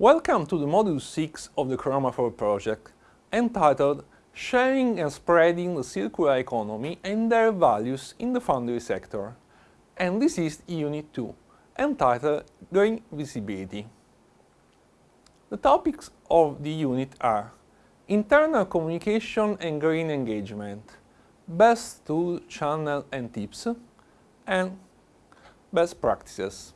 Welcome to the Module 6 of the Chromafor project, entitled Sharing and Spreading the Circular Economy and Their Values in the Foundry Sector. And this is Unit 2, entitled Green Visibility. The topics of the unit are internal communication and green engagement, best tool, channel and tips, and best practices.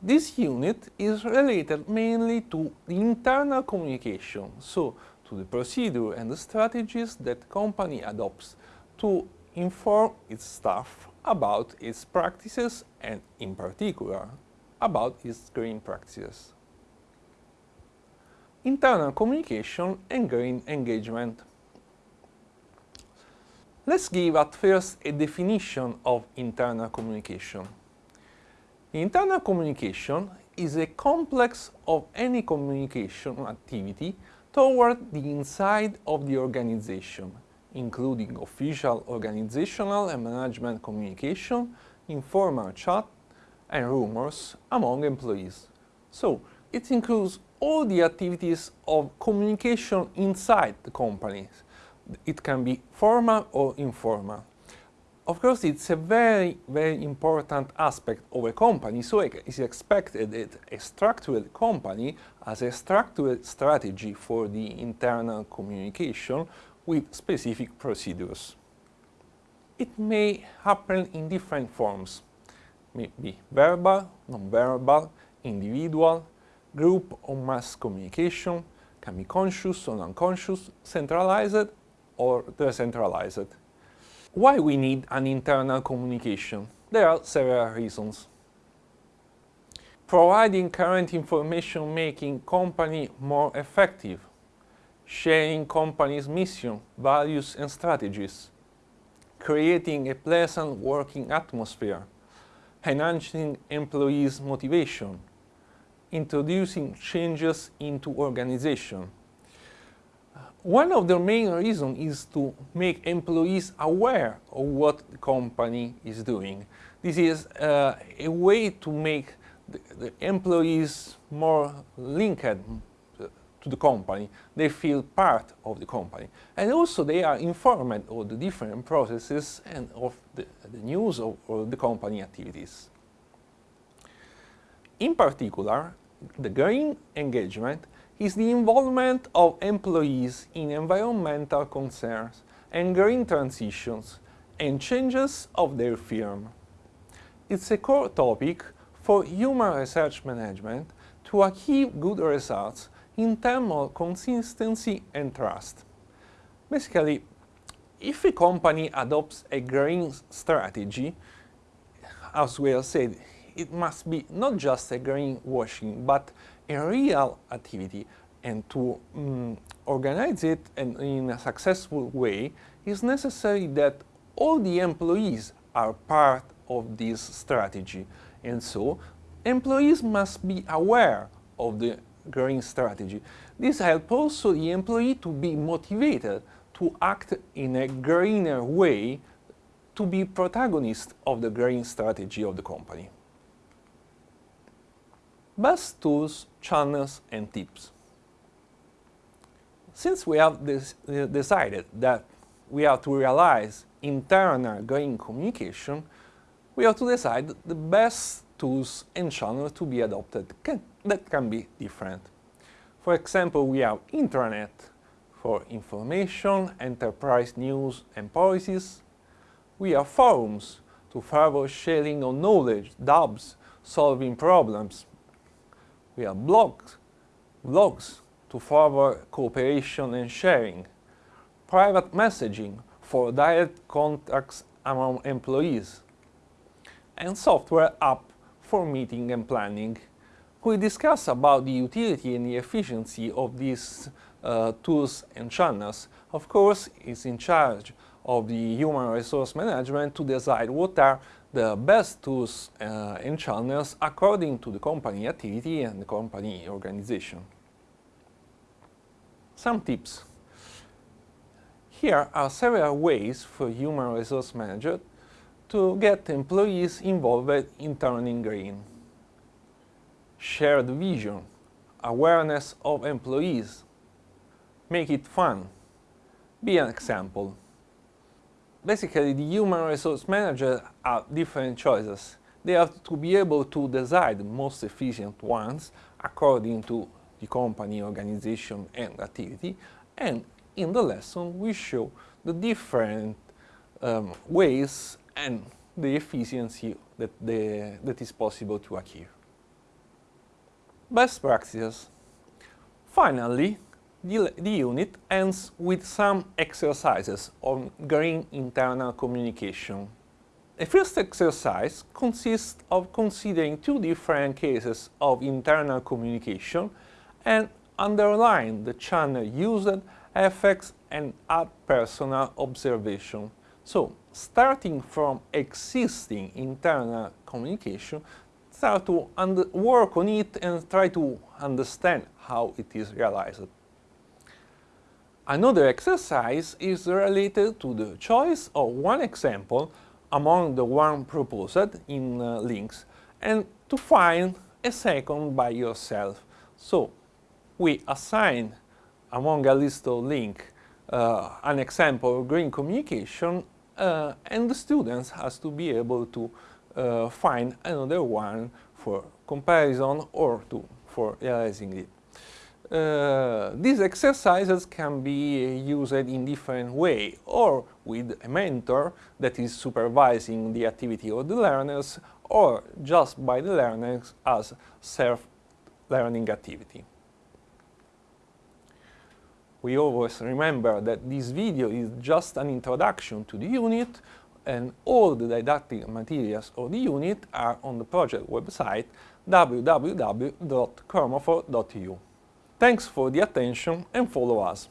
This unit is related mainly to internal communication, so to the procedure and the strategies that company adopts to inform its staff about its practices and, in particular, about its green practices. Internal communication and green engagement. Let's give at first a definition of internal communication. Internal communication is a complex of any communication activity toward the inside of the organization, including official organizational and management communication, informal chat, and rumors among employees. So, it includes all the activities of communication inside the company. It can be formal or informal. Of course, it's a very, very important aspect of a company, so it is expected that a structured company has a structured strategy for the internal communication with specific procedures. It may happen in different forms, maybe verbal, non-verbal, individual, group or mass communication, can be conscious or unconscious, centralized or decentralized. Why we need an internal communication? There are several reasons. Providing current information making company more effective, sharing company's mission, values and strategies, creating a pleasant working atmosphere, enhancing employees' motivation, introducing changes into organization, one of the main reasons is to make employees aware of what the company is doing. This is uh, a way to make the, the, employees more linked to the company. They feel part of the company. And also they are informed of the different processes and of the, the news of, of the company activities. In particular, the green engagement is the involvement of employees in environmental concerns and green transitions and changes of their firm. It's a core topic for human resource management to achieve good results in terms of consistency and trust. Basically, if a company adopts a green strategy, as we have said, it must be not just a greenwashing, but a real activity and to um, organize it in, in a successful way is necessary that all the employees are part of this strategy and so employees must be aware of the green strategy. This helps also the employee to be motivated to act in a greener way to be protagonist of the green strategy of the company. Best tools, channels and tips. Since we have this, uh, decided that we have to realize internal green communication, we have to decide the best tools and channels to be adopted can, that can be different. For example, we have intranet for information, enterprise news and policies. We have forums to further sharing of knowledge, dubs, solving problems, we have blogs, blogs to further cooperation and sharing, private messaging for direct contacts among employees, and software app for meeting and planning. We discuss about the utility and the efficiency of these uh, tools and channels. Of course, it's in charge of the human resource management to decide what are the best tools uh, and channels according to the company activity and the company organization. Some tips. Here are several ways for human resource manager to get employees involved in turning green. Shared vision. awareness of employees. Make it fun. Be an example. Basically, the human resource managers have different choices. They have to be able to decide the most efficient ones according to the company, organization and activity. And in the lesson we show the different um, ways and the efficiency that, the, that is possible to achieve. Best practices. Finally, the, the unit ends with some exercises on green internal communication. The first exercise consists of considering two different cases of internal communication and underline the channel used, effects and add personal observation. So, starting from existing internal communication, start to work on it and try to understand how it is realized. Another exercise is related to the choice of one example among the one proposed in uh, links and to find a second by yourself. So we assign among a list of links uh, an example of green communication uh, and the students has to be able to uh, find another one for comparison or to, for realizing it. Uh, these exercises can be used in different way or with a mentor that is supervising the activity of the learners or just by the learners as self-learning activity. We always remember that this video is just an introduction to the unit and all the didactic materials of the unit are on the project website www.chromophore.eu. Thanks for the attention and follow us.